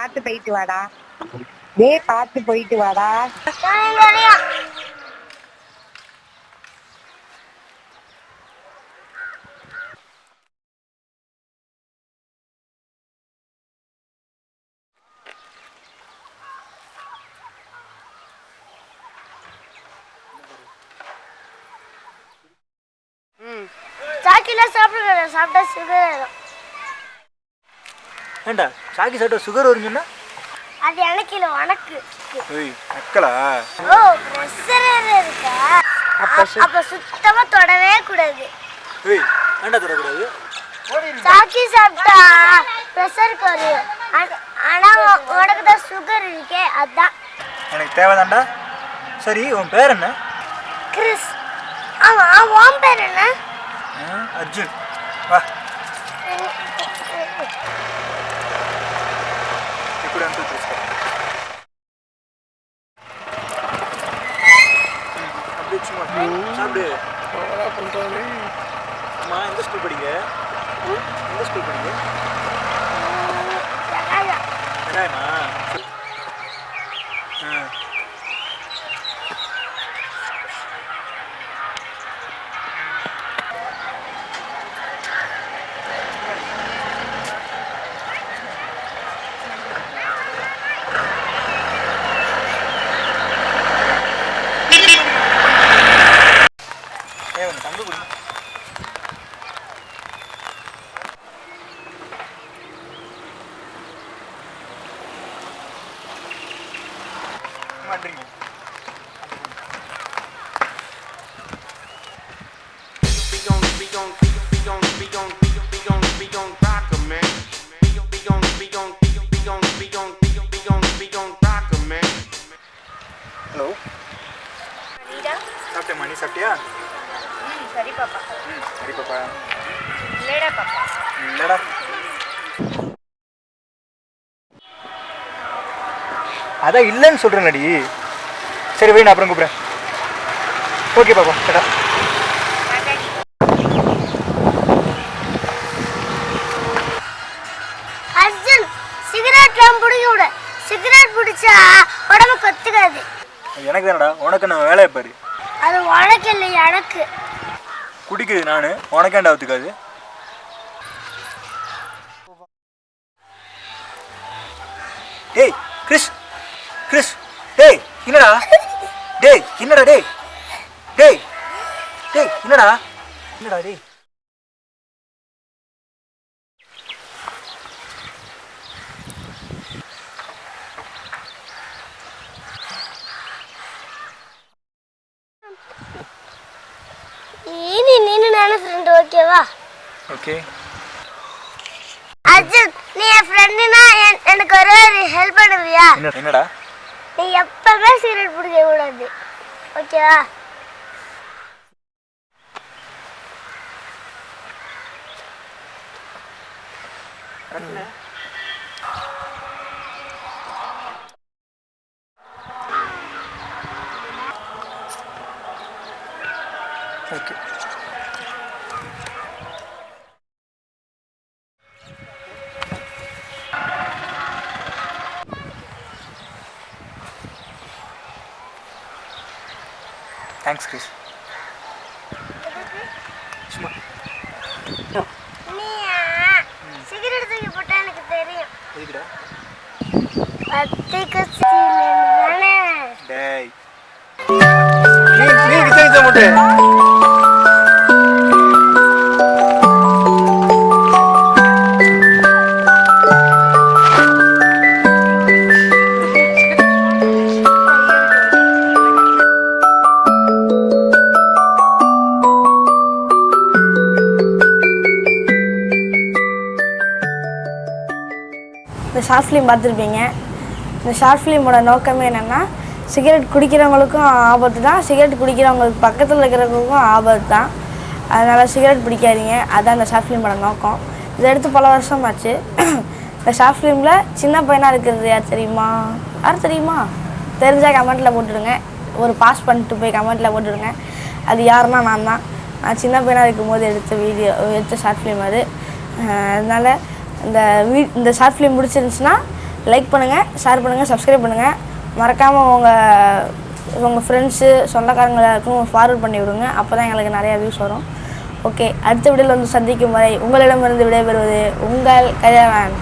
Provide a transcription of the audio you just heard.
பார்த்து போயிட்டு வாடா. வே பார்த்து போயிட்டு வாடா. சாக்கில சாப்பிடுங்க சாப்பிட்டா சுகர் ஆயிடும் ஏண்டா சாக்கி சாப்பிட்டா சுகர் வருங்கன்னா அது எனக்கு இல்லை உனக்கு. ஏய் நக்கலா ஓ ப்ரெஷர் இருக்கா? அப்ப சுத்தமா தொடவே கூடாது. ஏய் ஏண்டா தரக்கூடாது சாக்கி சாப்பிட்டா ப்ரெஷர் குறையும். ஆனா- உனக்கு தான் சுகர் இருக்கே அதான். எனக்கு தேவைதான்டா. சரி உன் பேர் என்ன? கிறிஸ். ஆமா உன் பேர் என்ன? அர்ஜுன். வா. конкуренту чувства. அப்படியே சும்மா சாப்பிடு பண்ணுறாரு ஆமாம் எந்த ஸ்கூல் படிங்க எந்த ஸ்கூல் படிங்க கடாயமா mandrinho. Be on, be ya. சரி பாப்பா. சரி பாப்பா. இல்லடா பாப்பா. இல்லடா. அதான் இல்லைன்னு சொல்கிறேன்டி சரி வை நான் அப்புறம் கூப்பிட்றேன். ஓகே பாப்பா. கேட்டா அர்ஜுன் சிகரெட்லாம் பிடிக்க விட. சிகரெட் பிடிச்சா உடம்பு கொத்துக்காது. எனக்கு தானடா உனக்கு நான் வேலையை பாரு. அது உனக்கு இல்லை எனக்கு. குடிக்குது நான். உனக்கேண்டா ஒத்துக்காது. டேய் கிறிஸ் கிறிஸ் டேய் என்னடா? டேய் என்னடா டேய்? டேய் டேய் என்னடா? என்னடா டேய்? ஃப்ரெண்டு ஓகேவா? ஓகே. அர்ஜுன் நீ என் ஃப்ரெண்டுனா எனக்கு ஒரு ஹெல்ப் பண்ணுவியா? என்ன என்னடா? நீ எப்பவுமே சிகரெட் பிடிக்க கூடாது. ஓகேவா? ஓகே. தேங்க்ஸ் கிறிஸ் சும்மா. நீ சிகரெட் தூக்கி போட்டா எனக்கு தெரியும். டேய். நீ நீ கிச்சன் முட்டை இந்த ஷார்ட் ஃபிலிம் பார்த்துருப்பீங்க. இந்த ஷார்ட் ஃபிலிமோட நோக்கமே என்னென்னா சிகரெட் குடிக்கிறவங்களுக்கும் ஆபத்து தான். சிகரெட் குடிக்கிறவங்களுக்கு பக்கத்தில் இருக்கிறவங்களுக்கும் ஆபத்து தான். அதனால் சிகரெட் பிடிக்காதீங்க அதுதான் இந்த ஷார்ட் ஃபிலிமோட நோக்கம். இதை எடுத்து பல வருஷம் ஆச்சு. இந்த ஷார்ட் ஃபிலிமில் சின்ன பையனாக இருக்கிறது யார் தெரியுமா? யார் தெரியுமா? தெரிஞ்சால் கமெண்ட்டில் போட்டுடுங்க. ஒரு பாஸ் பண்ணிட்டு போய் கமெண்ட்டில் போட்டுடுங்க. அது யாருன்னா நான் தான் நான் சின்ன பையனாக இருக்கும்போது எடுத்த வீடியோ எடுத்த ஷார்ட் ஃபிலிம் அது. அதனால் இந்த வீ இந்த ஷார்ட் ஃபிலிம் பிடிச்சிருந்துச்சுன்னா லைக் பண்ணுங்கள் ஷேர் பண்ணுங்கள் சப்ஸ்கிரைப் பண்ணுங்கள் மறக்காமல் உங்கள் உங்கள் ஃப்ரெண்ட்ஸு சொந்தக்காரங்க எல்லாருக்கும் ஃபார்வர்ட் பண்ணி விடுங்க. அப்போ தான் எங்களுக்கு நிறையா வியூஸ் வரும். ஓகே அடுத்த வீடியோவில் வந்து சந்திக்கும் வரை உங்களிடமிருந்து விடைபெறுவது உங்கள் கல்யாணம்